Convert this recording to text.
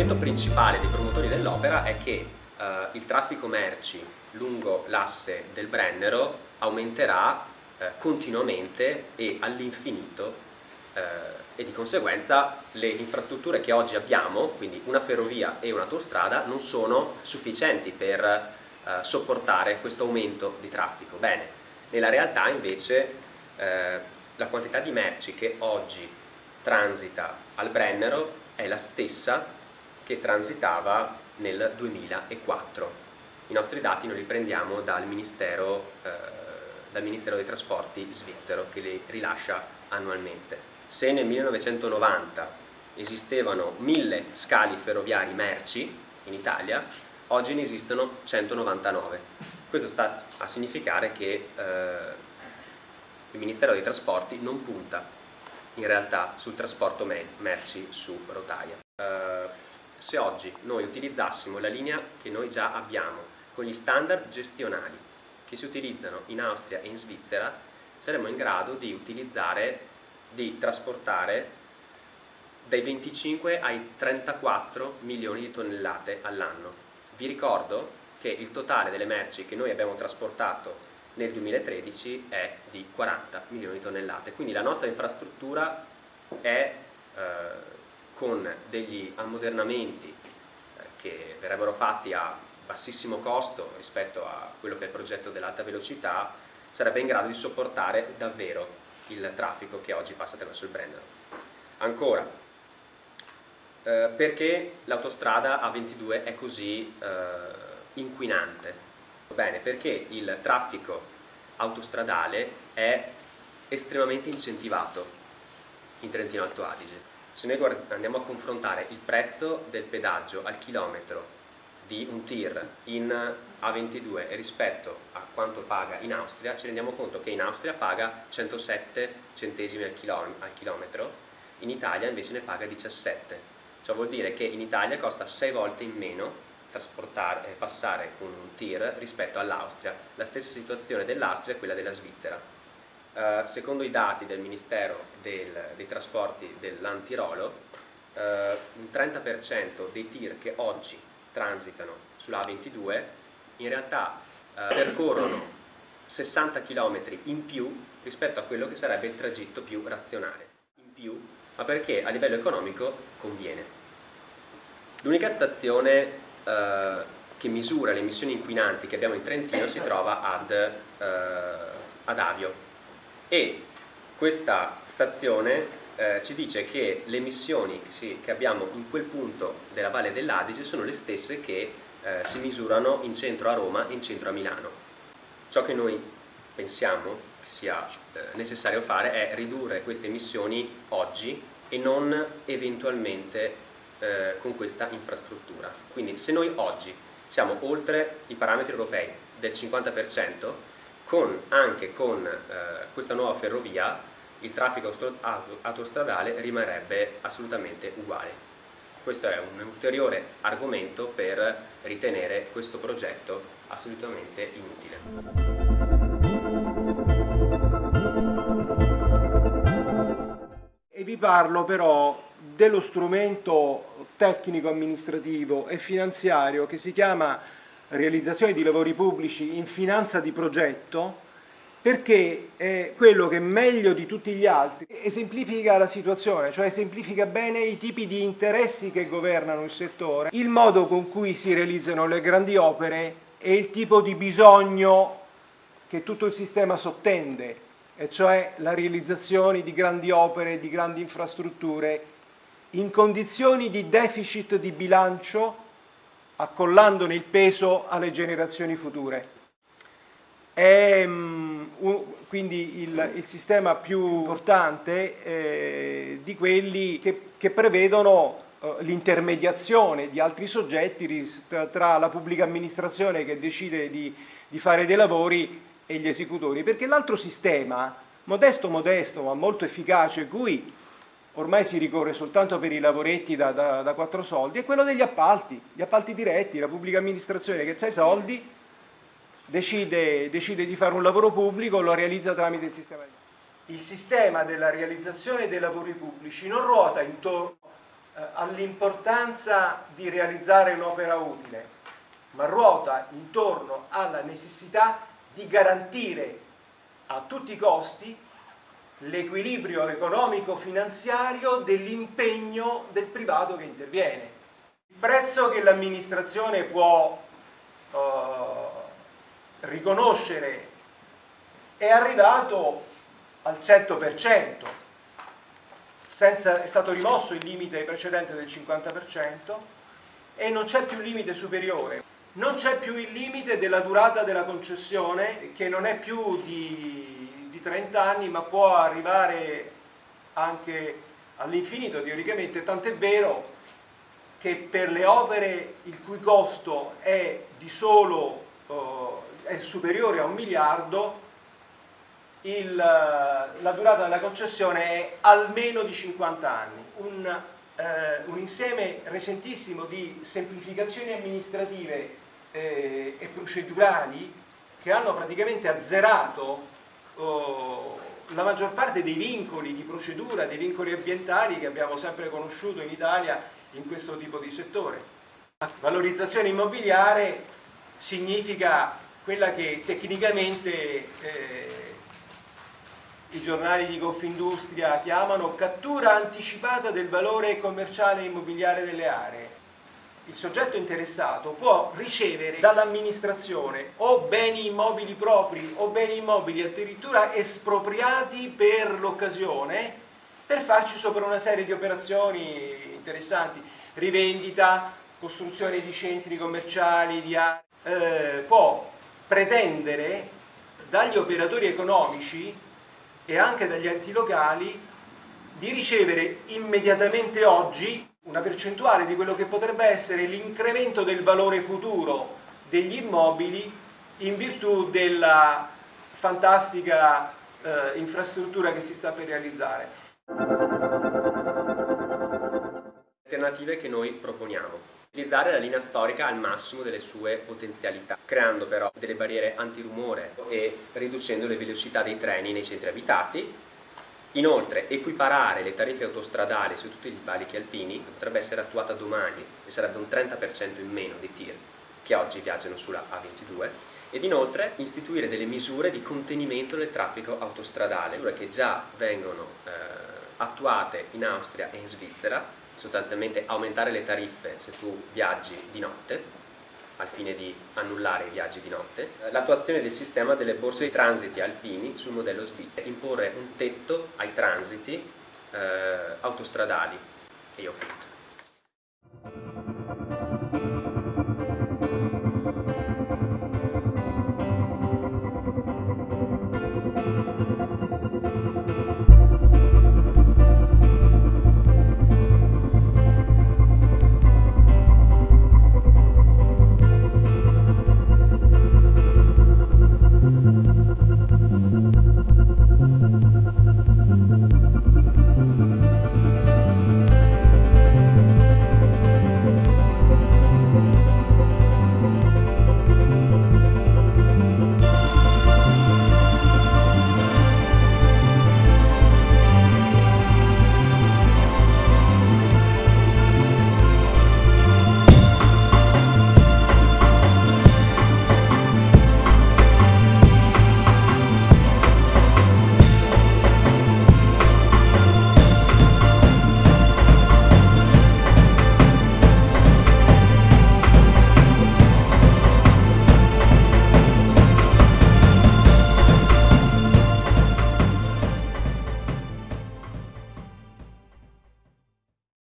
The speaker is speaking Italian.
L'argomento principale dei promotori dell'opera è che eh, il traffico merci lungo l'asse del Brennero aumenterà eh, continuamente e all'infinito eh, e di conseguenza le infrastrutture che oggi abbiamo, quindi una ferrovia e un'autostrada, non sono sufficienti per eh, sopportare questo aumento di traffico. Bene, nella realtà invece eh, la quantità di merci che oggi transita al Brennero è la stessa che transitava nel 2004. I nostri dati noi li prendiamo dal Ministero, eh, dal Ministero dei Trasporti svizzero che li rilascia annualmente. Se nel 1990 esistevano 1000 scali ferroviari merci in Italia, oggi ne esistono 199. Questo sta a significare che eh, il Ministero dei Trasporti non punta in realtà sul trasporto merci su rotaia. Eh, se oggi noi utilizzassimo la linea che noi già abbiamo con gli standard gestionali che si utilizzano in Austria e in Svizzera saremmo in grado di utilizzare, di trasportare dai 25 ai 34 milioni di tonnellate all'anno. Vi ricordo che il totale delle merci che noi abbiamo trasportato nel 2013 è di 40 milioni di tonnellate, quindi la nostra infrastruttura è eh, con degli ammodernamenti eh, che verrebbero fatti a bassissimo costo rispetto a quello che è il progetto dell'alta velocità, sarebbe in grado di sopportare davvero il traffico che oggi passa attraverso il Brennero. Ancora, eh, perché l'autostrada A22 è così eh, inquinante? Bene, perché il traffico autostradale è estremamente incentivato in Trentino Alto Adige se noi andiamo a confrontare il prezzo del pedaggio al chilometro di un tir in A22 rispetto a quanto paga in Austria, ci rendiamo conto che in Austria paga 107 centesimi al, chilometro, in Italia invece ne paga 17. Ciò vuol dire che in Italia costa 6 volte in meno trasportare, eh, passare con un tir rispetto all'Austria. La stessa situazione dell'Austria è quella della Svizzera. Eh, secondo i dati del Ministero del, dei Trasporti dell'Antirolo, eh, un 30% dei tir che oggi transitano sulla A22 in realtà eh, percorrono 60 km in più rispetto a quello che sarebbe il tragitto più razionale. In più, ma perché a livello economico conviene. L'unica stazione eh, che misura le emissioni inquinanti che abbiamo in Trentino si trova ad, eh, ad Avio, e questa stazione eh, ci dice che le emissioni si, che, abbiamo in quel punto della Valle dell'Adige sono le stesse che eh, si misurano in centro a Roma e in centro a Milano. Ciò che noi pensiamo sia eh, necessario fare è ridurre queste emissioni oggi e non eventualmente eh, con questa infrastruttura. Quindi se noi oggi siamo oltre i parametri europei del 50%, con, anche con eh, questa nuova ferrovia il traffico autostradale rimarrebbe assolutamente uguale. Questo è un ulteriore argomento per ritenere questo progetto assolutamente inutile. E vi parlo però dello strumento tecnico, amministrativo e finanziario che si chiama realizzazione di lavori pubblici in finanza di progetto perché è quello che meglio di tutti gli altri. Esemplifica la situazione, cioè esemplifica bene i tipi di interessi che governano il settore, il modo con cui si realizzano le grandi opere e il tipo di bisogno che tutto il sistema sottende, e cioè la realizzazione di grandi opere, di grandi infrastrutture in condizioni di deficit di bilancio, accollandone il peso alle generazioni future. È un, quindi il, il, sistema più importante eh, di quelli che, che prevedono uh, l'intermediazione di altri soggetti tra, tra, la pubblica amministrazione che decide di, di fare dei lavori e gli esecutori, perché l'altro sistema, modesto modesto ma molto efficace, cui ormai si ricorre soltanto per i lavoretti da, da, da quattro soldi, è quello degli appalti, gli appalti diretti, la pubblica amministrazione che ha i soldi, decide, decide, di fare un lavoro pubblico, lo realizza tramite il sistema. Il sistema della realizzazione dei lavori pubblici non ruota intorno eh, all'importanza di realizzare un'opera utile, ma ruota intorno alla necessità di garantire a tutti i costi l'equilibrio economico-finanziario dell'impegno del privato che interviene. Il prezzo che l'amministrazione può uh, riconoscere è arrivato al 100%, senza, è stato rimosso il limite precedente del 50% e non c'è più limite superiore. Non c'è più il limite della durata della concessione che non è più di di 30 anni ma può arrivare anche all'infinito teoricamente, tant'è vero che per le opere il cui costo è di solo eh, è superiore a un miliardo il, la durata della concessione è almeno di 50 anni. Un, eh, un insieme recentissimo di semplificazioni amministrative eh, e procedurali che hanno praticamente azzerato la maggior parte dei vincoli di procedura, dei vincoli ambientali che abbiamo sempre conosciuto in Italia in questo tipo di settore. Valorizzazione immobiliare significa quella che tecnicamente eh, i giornali di Confindustria chiamano cattura anticipata del valore commerciale immobiliare delle aree il soggetto interessato può ricevere dall'amministrazione o beni immobili propri o beni immobili addirittura espropriati per l'occasione per farci sopra una serie di operazioni interessanti, rivendita, costruzione di centri commerciali, di aree, eh, può pretendere dagli operatori economici e anche dagli enti locali di ricevere immediatamente oggi una percentuale di quello che potrebbe essere l'incremento del valore futuro degli immobili in virtù della fantastica eh, infrastruttura che si sta per realizzare. Alternative che noi proponiamo. Utilizzare la linea storica al massimo delle sue potenzialità, creando però delle barriere antirumore e riducendo le velocità dei treni nei centri abitati, Inoltre, equiparare le tariffe autostradali su tutti i valichi alpini potrebbe essere attuata domani e sarebbe un 30% in meno di tir che oggi viaggiano sulla A22 ed inoltre istituire delle misure di contenimento del traffico autostradale che già vengono eh, attuate in Austria e in Svizzera sostanzialmente aumentare le tariffe se tu viaggi di notte al fine di annullare i viaggi di notte, l'attuazione del sistema delle borse di transiti alpini sul modello svizzero, imporre un tetto ai transiti eh, autostradali e io ho fatto.